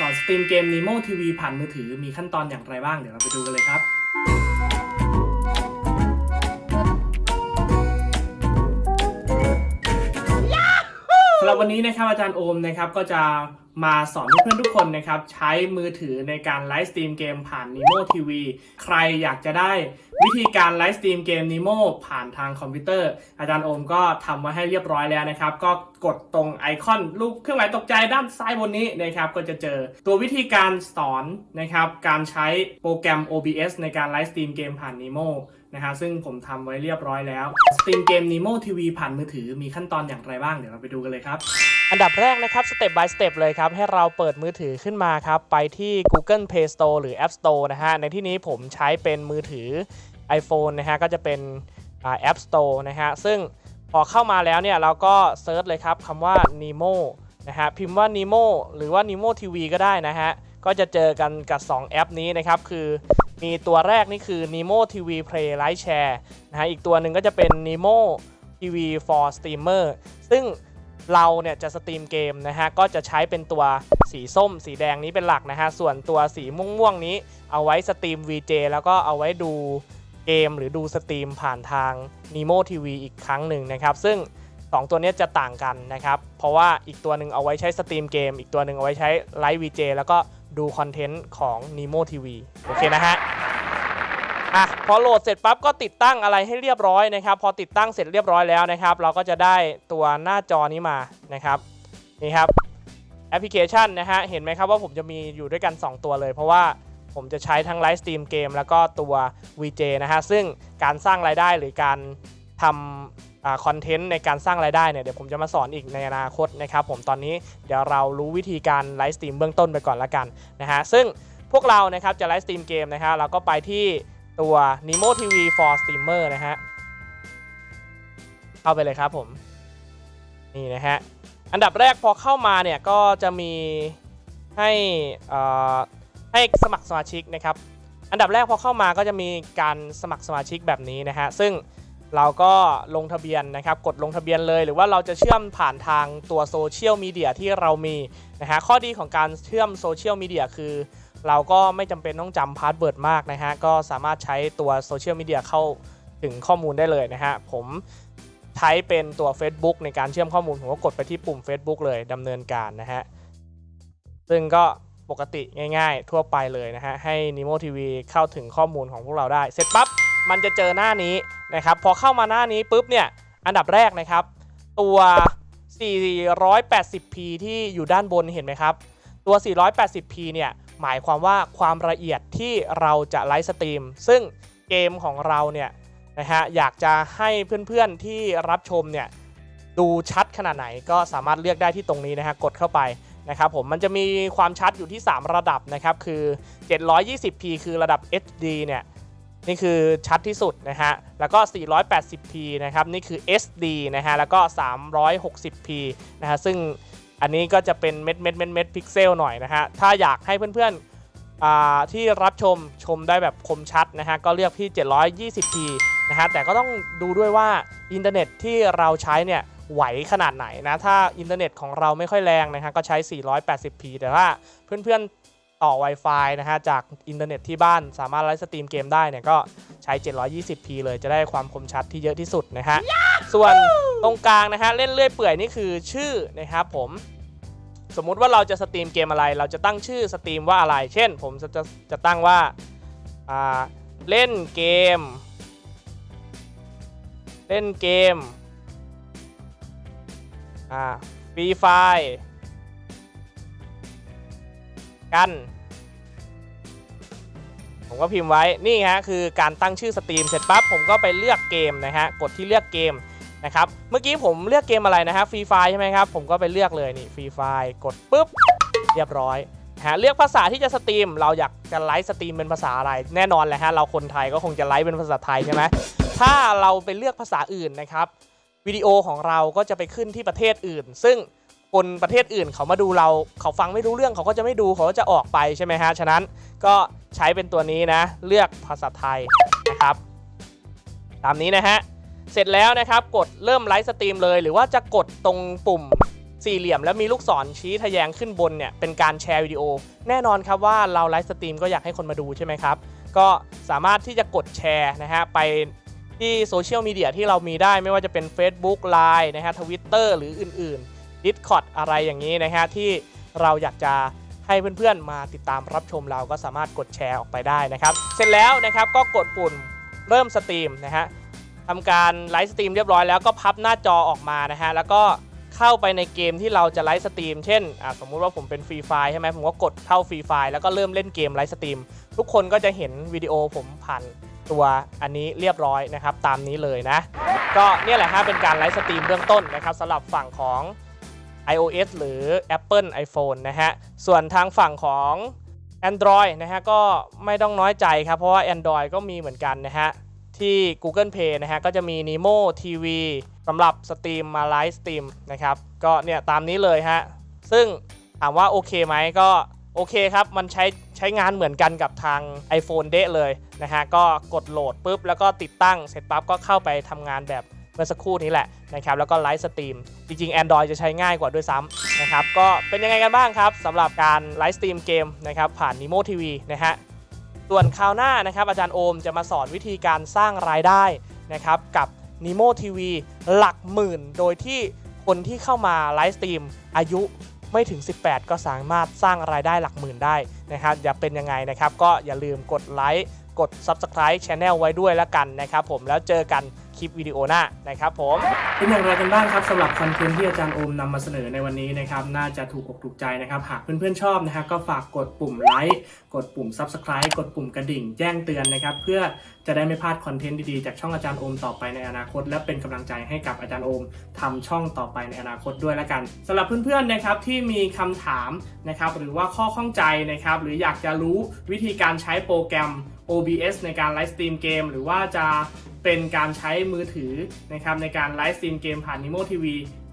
สอน stream เกม Nimo TV ผ่านมือถือมีขั้นตอนอย่างไรบ้าง เดี๋ยวเราไปดูกันเลยครับ สำหรับวันนี้นะครับอาจารย์โอมนะครับก็จะมาสอนเพื่อนทุกคนนะครับใช้มือถือในการ live stream เกมผ่าน Nimo TV ใครอยากจะได้วิธีการ live stream เกม Nimo ผ่านทางคอมพิวเตอร์ อาจารย์โอมก็ทำมาให้เรียบร้อยแล้วนะครับ ก็กดตรงไอคอนรูปเครื่องหมายตกใจด้านซ้ายบนนี้นะครับก็จะเจอตัววิธีการสอนนะครับการใช้โปรแกรม OBS ในการ live stream เกมผ่าน Nimo นะฮะซึ่งผมทำไว้เรียบร้อยแล้ว stream เกม Nimo TV ผ่านมือถือมีขั้นตอนอย่างไรบ้าง เดี๋ยวเราไปดูกันเลยครับ อันดับแรกนะครับสเต็ป by สเต็ปเลยครับ ให้เราเปิดมือถือขึ้นมาครับ ไปที่ Google Play Store หรือ App Store นะฮะ ในที่นี้ผมใช้เป็นมือถือ iPhone นะฮะ ก็จะเป็นแอ่า App Store นะฮะ ซึ่งพอเข้ามาแล้วเนี่ยเราก็ search เลยครับคำว่า Nimo นะฮะ พิมพ์ว่า Nimo หรือว่า Nimo TV ก็ได้นะฮะ ก็จะเจอกันกับ 2 แอปนี้นะครับ คือ มีตัวแรกนี่คือ Nimo TV Play Live Share นะฮะอีกตัวหนึ่งก็จะเป็น Nimo TV for Streamer ซึ่งเราเนี่ยจะ stream เกมนะฮะก็จะใช้เป็นตัวสีส้ม สีแดงนี้เป็นหลักนะฮะส่วนตัวสีม่วงๆนี้เอาไว้ stream VJ แล้วก็เอาไว้ดูเกมหรือดู stream ผ่านทาง Nimo TV อีกครั้งหนึ่งนะครับ ซึ่ง 2 ตัวนี้จะต่างกันนะครับ เพราะว่าอีกตัวหนึ่งเอาไว้ใช้ stream เกม อีกตัวหนึ่งเอาไว้ใช้ live VJ แล้วก็ดู content ของ Nimo TV โอเคนะฮะ อะพอโหลดเสร็จปั๊บก็ติดตั้งอะไรให้เรียบร้อยนะครับ พอติดตั้งเสร็จเรียบร้อยแล้วนะครับ เราก็จะได้ตัวหน้าจอนี้มานะครับนี่ครับแอปพลิเคชันนะฮะเห็นไหมครับว่าผมจะมีอยู่ด้วยกัน 2 ตัวเลย เพราะว่าผมจะใช้ทั้ง live stream เกมแล้วก็ตัว VJ นะฮะซึ่งการสร้างรายได้หรือการทำ content ในการสร้างรายได้เนี่ยเดี๋ยวผมจะมาสอนอีกในอนาคตนะครับผมตอนนี้เดี๋ยวเรารู้วิธีการ live stream เบื้องต้นไปก่อนละกันนะฮะซึ่งพวกเรานะครับจะ live stream เกมนะฮะเราก็ไปที่ ตัว Nimo TV for Streamer นะฮะ เข้าไปเลยครับผม นี่นะฮะ อันดับแรกพอเข้ามาเนี่ย ก็จะมีให้ให้สมัครสมาชิกนะครับ อันดับแรกพอเข้ามาก็จะมีการสมัครสมาชิกแบบนี้นะฮะ ซึ่งเราก็ลงทะเบียนนะครับ กดลงทะเบียนเลยหรือว่าเราจะเชื่อมผ่านทางตัวโซเชียลมีเดียที่เรามีนะฮะข้อดีของการเชื่อมโซเชียลมีเดียคือ เราก็ไม่จำเป็นต้องจำ password มากนะฮะ ก็สามารถใช้ตัวโซเชียลมีเดียเข้าถึงข้อมูลได้เลยนะฮะ ผมใช้เป็นตัว Facebook ในการเชื่อมข้อมูล ผมก็กดไปที่ปุ่ม Facebook เลยดำเนินการนะฮะ ซึ่งก็ปกติง่ายๆ ทั่วไปเลยนะฮะ ให้ Nemo TV เข้าถึงข้อมูลของพวกเราได้ เสร็จปั๊บ มันจะเจอหน้านี้นะครับ พอเข้ามาหน้านี้ปุ๊บเนี่ย อันดับแรกนะครับ ตัว 480p ที่อยู่ด้านบนเห็นไหมครับ ตัว 480p เนี่ย หมายความว่าความละเอียดที่เราจะ live stream ซึ่งเกมของเราเนี่ยนะฮะอยากจะให้เพื่อนๆที่รับชมเนี่ยดูชัดขนาดไหนก็สามารถเลือกได้ที่ตรงนี้นะฮะกดเข้าไปนะครับผมมันจะมีความชัดอยู่ที่ 3 ระดับนะครับคือ 720p คือระดับ HD เนี่ยนี่คือชัดที่สุดนะฮะ แล้วก็ 480p นะครับ นี่คือ SD นะฮะ แล้วก็ 360p นะฮะ ซึ่ง อันนี้ก็จะเป็นเม็ดเม็ดเม็ดเม็ดพิกเซลหน่อยนะฮะ ถ้าอยากให้เพื่อนๆอ่าที่รับชมชมได้แบบคมชัดนะฮะ ก็เลือกที่ 720p นะฮะ แต่ก็ต้องดูด้วยว่าอินเทอร์เน็ตที่เราใช้เนี่ยไหวขนาดไหนนะ ถ้าอินเทอร์เน็ตของเราไม่ค่อยแรงนะฮะ ก็ใช้ 480p แต่ว่าเพื่อนๆ ต่อ Wi-Fi นะฮะจากอินเทอร์เน็ตที่บ้านสามารถไลฟ์สตรีมเกมได้เนี่ยก็ใช้ 720p เลยจะได้ความคมชัดที่เยอะที่สุดนะฮะ ส่วนตรงกลางนะฮะเล่นเรื่อยเปื่อยนี่คือชื่อนะครับผมสมมุติว่าเราจะสตรีมเกมอะไร เราจะตั้งชื่อสตรีมว่าอะไร เช่น ผมจะจะจะตั้งว่าอ่าเล่นเกม เล่นเกมอ่า Free Fire กัน ผมก็พิมพ์ไว้นี่ฮะคือการตั้งชื่อสตรีมเสร็จปั๊บผมก็ไปเลือกเกมนะฮะกดที่เลือกเกมนะครับเมื่อกี้ผมเลือกเกมอะไรนะฮะ Free Fire ใช่ไหมครับผมก็ไปเลือกเลยนี่ Free Fire กดปุ๊บเรียบร้อยฮะเลือกภาษาที่จะสตรีม เราอยากจะไลฟ์สตรีมเป็นภาษาอะไร แน่นอนแหละฮะเราคนไทยก็คงจะไลฟ์เป็นภาษาไทยใช่ไหมถ้าเราไปเลือกภาษาอื่นนะครับวิดีโอของเราก็จะไปขึ้นที่ประเทศอื่น ซึ่ง คนประเทศอื่นเขามาดูเราเขาฟังไม่รู้เรื่องเขาก็จะไม่ดูเขาก็จะออกไปใช่ไหมฮะฉะนั้นก็ใช้เป็นตัวนี้นะเลือกภาษาไทยนะครับ ตามนี้นะฮะเสร็จแล้วนะครับกดเริ่มไลฟ์สตรีมเลย หรือว่าจะกดตรงปุ่มสี่เหลี่ยมแล้วมีลูกศรชี้ทะแยงขึ้นบนเนี่ยเป็นการแชร์วิดีโอ แน่นอนครับว่าเราไลฟ์สตรีมก็อยากให้คนมาดูใช่ไหมครับ ก็สามารถที่จะกดแชร์นะฮะไปที่โซเชียลมีเดียที่เรามีได้ไม่ว่าจะเป็น Facebook Line นะฮะทวิตเตอร์หรืออื่นๆ Discord อะไรอย่างนี้นะฮะที่เราอยากจะให้เพื่อนๆมาติดตามรับชมเราก็สามารถกดแชร์ออกไปได้นะครับ เสร็จแล้วนะครับก็กดปุ่มเริ่มสตรีมนะฮะทำการไลฟ์สตรีมเรียบร้อยแล้วก็พับหน้าจอออกมานะฮะแล้วก็เข้าไปในเกมที่เราจะไลฟ์สตรีม เช่นสมมุติว่าผมเป็น Free Fire ใช่ไหมผมก็กดเข้า Free Fire แล้วก็เริ่มเล่นเกมไลฟ์สตรีม ทุกคนก็จะเห็นวิดีโอผมผ่านตัวอันนี้เรียบร้อยนะครับ ตามนี้เลยนะ ก็เนี่ยแหละฮะเป็นการไลฟ์สตรีมเบื้องต้นนะครับสำหรับฝั่งของ iOS หรือ Apple iPhone นะฮะ ส่วนทางฝั่งของ Android นะฮะก็ไม่ต้องน้อยใจครับ เพราะว่า Android ก็มีเหมือนกันนะฮะ ที่ Google Play นะฮะ ก็จะมี Nimo TV สำหรับสตรีมมาไลฟ์สตรีมนะครับ ก็เนี่ยตามนี้เลยฮะ ซึ่งถามว่าโอเคไหมก็โอเคครับ มันใช้ใช้งานเหมือนกันกับทาง iPhone เดะเลยนะฮะ ก็กดโหลดปุ๊บ แล้วก็ติดตั้งเสร็จปั๊บก็เข้าไปทำงานแบบ เมื่อสักครู่นี้แหละนะครับแล้วก็ไลฟ์สตรีมจริงๆ Android จะใช้ง่ายกว่าด้วยซ้ำนะครับก็เป็นยังไงกันบ้างครับสำหรับการไลฟ์สตรีมเกมนะครับผ่าน Nemo TV นะฮะส่วนคราวหน้านะครับอาจารย์โอมจะมาสอนวิธีการสร้างรายได้นะครับกับ Nimo TV หลักหมื่น โดยที่คนที่เข้ามาไลฟ์สตรีมอายุไม่ถึง 18 ก็สามารถสร้างรายได้หลักหมื่นได้นะครับอย่าเป็นยังไงนะครับ ก็อย่าลืมกดไลค์ กด Subscribe Channel ไว้ด้วยแล้วกันนะครับผมแล้วเจอกันคลิปวิดีโอหน้านะครับผมเป็นอย่างไรกันบ้างครับสำหรับคอนเทนต์ที่อาจารย์โอมนำมาเสนอในวันนี้นะครับน่าจะถูกอกถูกใจนะครับหากเพื่อนๆชอบนะครับก็ฝากกดปุ่มไลค์กดปุ่ม Subscribe กดปุ่มกระดิ่งแจ้งเตือนนะครับเพื่อจะได้ไม่พลาดคอนเทนต์ดีๆจากช่องอาจารย์โอมต่อไปในอนาคต และเป็นกำลังใจให้กับอาจารย์โอมทำช่องต่อไปในอนาคตด้วยละกันสำหรับเพื่อนๆนะครับที่มีคำถามนะครับหรือว่าข้อข้องใจนะครับหรืออยากจะรู้วิธีการใช้โปรแกรม OBS ในการไลฟ์สตรีมเกมหรือว่าจะเป็นการใช้มือถือนะครับในการไลฟ์สตรีมเกมผ่าน Nimo TV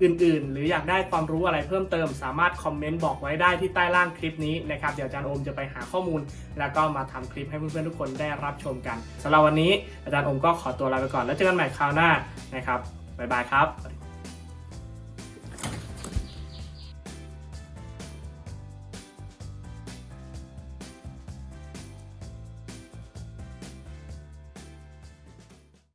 อื่นๆ หรืออยากได้ความรู้อะไรเพิ่มเติม สามารถคอมเมนต์บอกไว้ได้ที่ใต้ล่างคลิปนี้นะครับเดี๋ยวอาจารย์โอมจะไปหาข้อมูล แล้วก็มาทำคลิปให้เพื่อนๆทุกคนได้รับชมกันสำหรับวันนี้อาจารย์โอมก็ขอตัวลาไปก่อนแล้วเจอกันใหม่คราวหน้านะครับบ๊ายบายครับ